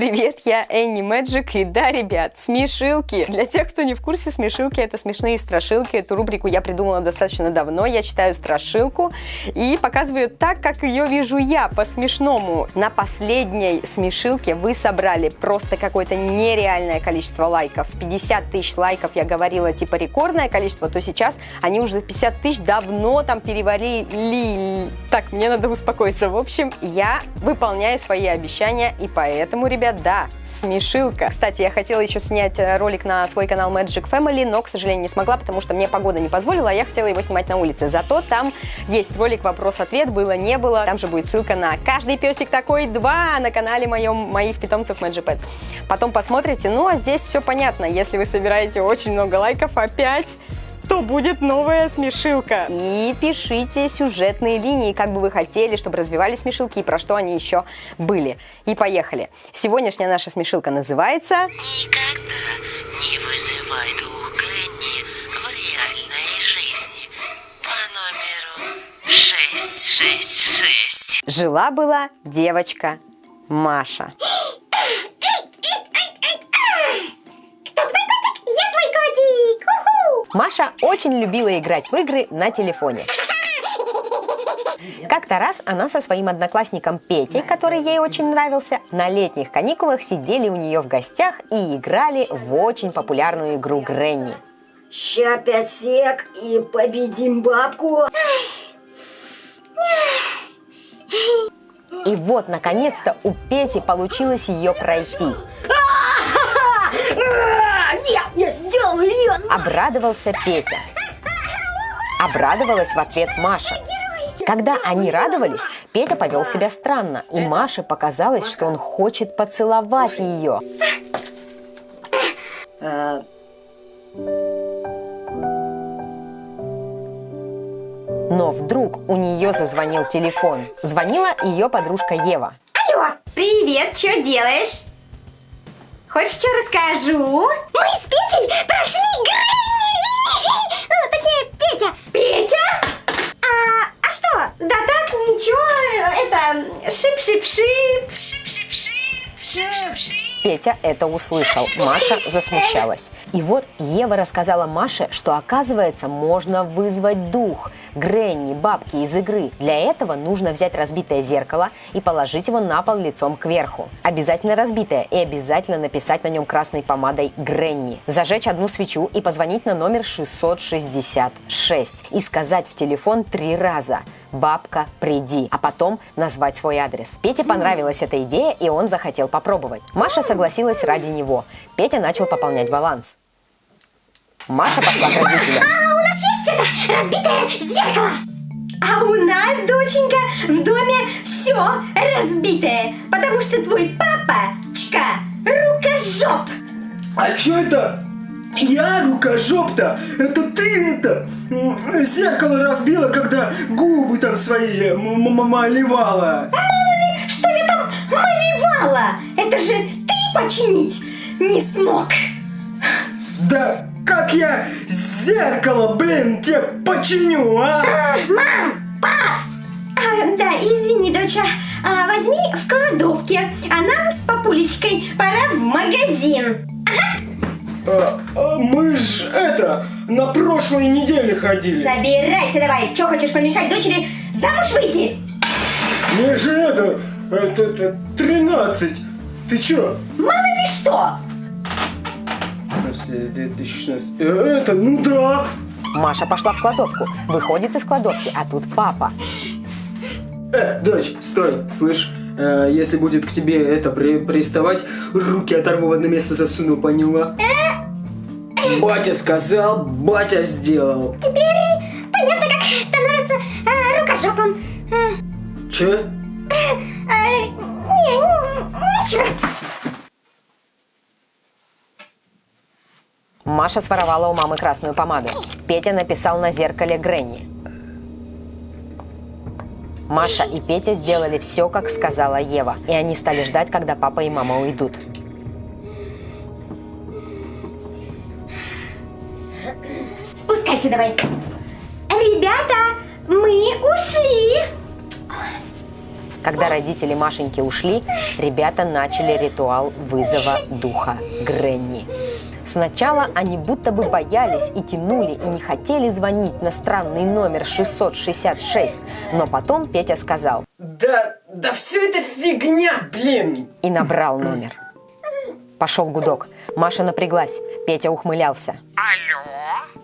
Привет, я Энни Мэджик, и да, ребят, смешилки. Для тех, кто не в курсе, смешилки это смешные страшилки. Эту рубрику я придумала достаточно давно. Я читаю страшилку и показываю так, как ее вижу я, по-смешному. На последней смешилке вы собрали просто какое-то нереальное количество лайков. 50 тысяч лайков, я говорила, типа рекордное количество, то сейчас они уже 50 тысяч давно там перевалили. Так, мне надо успокоиться. В общем, я выполняю свои обещания, и поэтому, ребят, да, смешилка. Кстати, я хотела еще снять э, ролик на свой канал Magic Family, но, к сожалению, не смогла, потому что мне погода не позволила, а я хотела его снимать на улице. Зато там есть ролик вопрос-ответ, было, не было. Там же будет ссылка на «Каждый песик такой 2» на канале моем, моих питомцев Magic Pets. Потом посмотрите. Ну, а здесь все понятно. Если вы собираете очень много лайков, опять то будет новая смешилка. И пишите сюжетные линии, как бы вы хотели, чтобы развивались смешилки и про что они еще были. И поехали. Сегодняшняя наша смешилка называется... Никогда не вызывай дух Гренни в реальной жизни по номеру 666. Жила-была девочка Маша. Маша очень любила играть в игры на телефоне. Как-то раз она со своим одноклассником Петей, который ей очень нравился, на летних каникулах сидели у нее в гостях и играли в очень популярную игру Гренни. Ща пять сек и победим бабку. И вот, наконец-то, у Пети получилось ее пройти. Я, я сделал ее! Обрадовался Петя. Обрадовалась в ответ Маша. Когда они радовались, Петя повел себя странно, и Маше показалось, что он хочет поцеловать ее. Но вдруг у нее зазвонил телефон. Звонила ее подружка Ева. Алло, привет, что делаешь? Хочешь, что расскажу? Мы с Петей прошли Granny! Ну, точнее, Петя. Петя? А, а что? Да так, ничего, это шип-шип-шип, шип-шип-шип, шип-шип-шип. Петя это услышал. Маша засмущалась. И вот Ева рассказала Маше, что оказывается можно вызвать дух. Granny, бабки из игры. Для этого нужно взять разбитое зеркало и положить его на пол лицом кверху. Обязательно разбитое и обязательно написать на нем красной помадой Granny. Зажечь одну свечу и позвонить на номер 666 и сказать в телефон три раза «Бабка, приди», а потом назвать свой адрес. Пете понравилась эта идея, и он захотел попробовать. Маша согласилась ради него. Петя начал пополнять баланс. Маша пошла к родителям. А у нас есть это разбитое зеркало? А у нас, доченька, в доме все разбитое, потому что твой папочка рукожоп. А чё это? Я рукожоп-то? Это ты-то зеркало разбила, когда губы там свои малевала. Мало ли, что я там малевала? Это же ты починить не смог. Да как я зеркало, блин, тебе починю, а? А, Мам, пап! А, да, извини, доча, а, возьми в кладовке, а нам с папулечкой пора в магазин. А, а мы ж это, на прошлой неделе ходили. Собирайся давай, что хочешь помешать дочери замуж выйти? Мне же это, это, это 13. Ты чё? Мало ли что! 2016. Э, Это, ну да. Маша пошла в кладовку. Выходит из кладовки, а тут папа. Э, дочь, стой, слышь, э, если будет к тебе это при- приставать, руки оторву в одно место засуну, поняла? Батя сказал, батя сделал. Теперь понятно, как становится э, рукожопом. Э, Че? э, не, н- ничего. Маша своровала у мамы красную помаду. Петя написал на зеркале Гренни. Маша и Петя сделали все, как сказала Ева, и они стали ждать, когда папа и мама уйдут. Спускайся давай. Ребята, мы ушли. Когда родители Машеньки ушли, ребята начали ритуал вызова духа Гренни. Сначала они будто бы боялись и тянули, и не хотели звонить на странный номер 666, но потом Петя сказал Да, да все это фигня, блин! и набрал номер. Пошел гудок. Маша напряглась. Петя ухмылялся. Алло?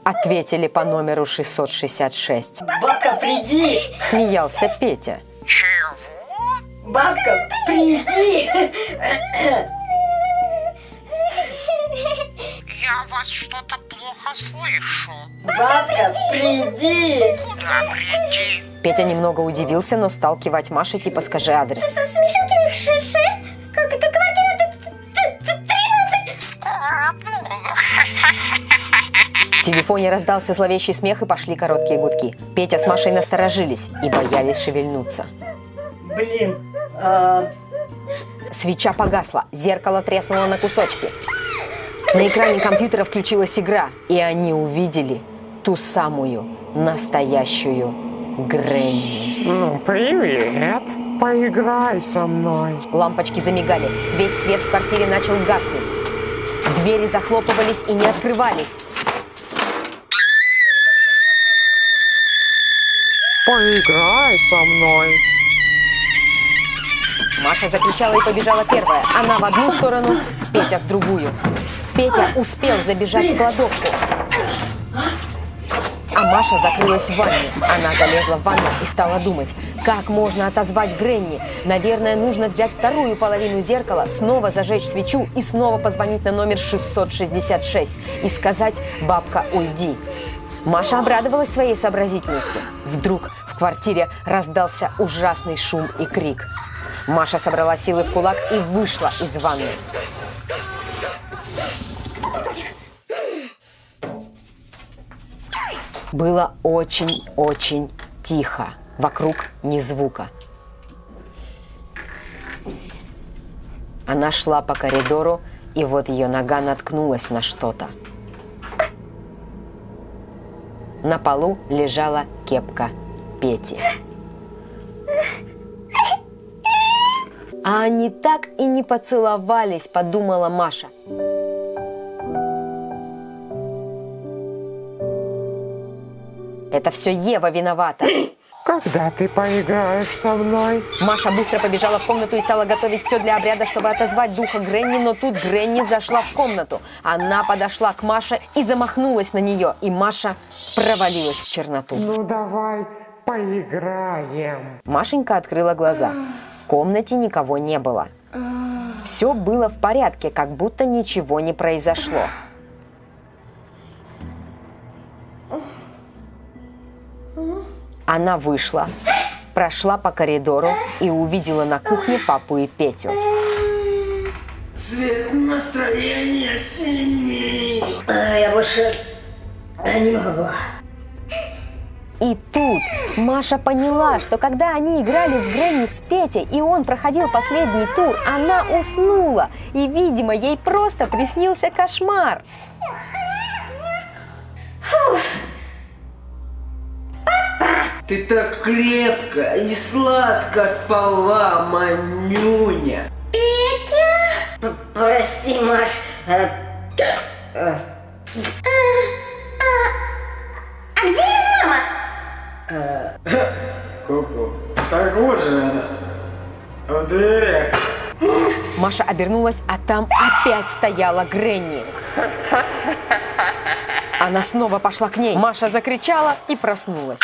Ответили по номеру 666. Бабка, приди! Смеялся Петя. Чего? Бабка, приди! Я вас что-то плохо слышу. Бабка, приди! Куда прийти? Петя немного удивился, но стал кивать Маше, типа скажи адрес. Смешилкиных 6, как, как квартира т- т- т- 13. Скоро буду. В телефоне раздался зловещий смех и пошли короткие гудки. Петя с Машей насторожились и боялись шевельнуться. Блин, а, Свеча погасла, зеркало треснуло на кусочки. На экране компьютера включилась игра, и они увидели ту самую настоящую Гренни. Ну, привет. Поиграй со мной. Лампочки замигали, весь свет в квартире начал гаснуть. Двери захлопывались и не открывались. Поиграй со мной. Маша закричала и побежала первая. Она в одну сторону, Петя в другую. Петя успел забежать в кладовку. А Маша закрылась в ванне. Она залезла в ванну и стала думать, как можно отозвать Гренни. Наверное, нужно взять вторую половину зеркала, снова зажечь свечу и снова позвонить на номер 666 и сказать «Бабка, уйди». Маша обрадовалась своей сообразительности. Вдруг в квартире раздался ужасный шум и крик. Маша собрала силы в кулак и вышла из ванны. Было очень-очень тихо. Вокруг ни звука. Она шла по коридору, и вот ее нога наткнулась на что-то. На полу лежала кепка Пети. А они так и не поцеловались, подумала Маша. Это все Ева виновата. Когда ты поиграешь со мной? Маша быстро побежала в комнату и стала готовить все для обряда, чтобы отозвать духа Гренни, но тут Гренни зашла в комнату. Она подошла к Маше и замахнулась на нее, и Маша провалилась в черноту. Ну давай поиграем. Машенька открыла глаза. В комнате никого не было. Все было в порядке, как будто ничего не произошло. Она вышла, прошла по коридору и увидела на кухне папу и Петю. Цвет настроения синий. а, я больше а, не могу. И тут Маша поняла, что когда они играли в Гренни с Петей, и он проходил последний тур, она уснула. И, видимо, ей просто приснился кошмар. Ты так крепко и сладко спала, Манюня. П- Прости, Маш. а, а, А где мама? Ку-ку. Так вот же она. В дверях. Маша обернулась, а там опять стояла Гренни. Она снова пошла к ней. Маша закричала и проснулась.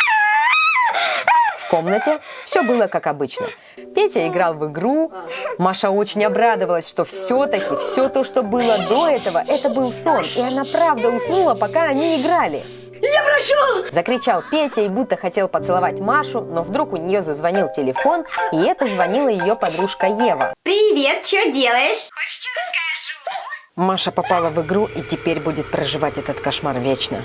В комнате все было как обычно. Петя играл в игру. Маша очень обрадовалась, что все-таки все то, что было до этого, это был сон. И она правда уснула, пока они играли. Я прошу! Закричал Петя и будто хотел поцеловать Машу, но вдруг у нее зазвонил телефон, и это звонила ее подружка Ева. Привет, что делаешь? Хочешь, что расскажу? Маша попала в игру и теперь будет проживать этот кошмар вечно.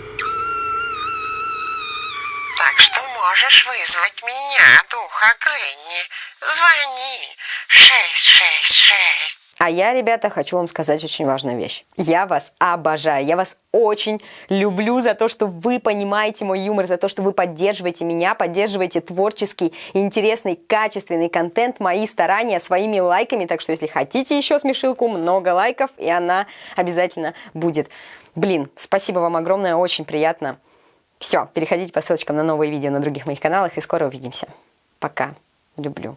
Так что можешь вызвать меня, духа Гренни. Звони. 666 А я, ребята, хочу вам сказать очень важную вещь. Я вас обожаю, я вас очень люблю за то, что вы понимаете мой юмор, за то, что вы поддерживаете меня, поддерживаете творческий, интересный, качественный контент, мои старания своими лайками. Так что, если хотите еще смешилку, много лайков, и она обязательно будет. Блин, спасибо вам огромное, очень приятно. Все, переходите по ссылочкам на новые видео на других моих каналах, и скоро увидимся. Пока. Люблю.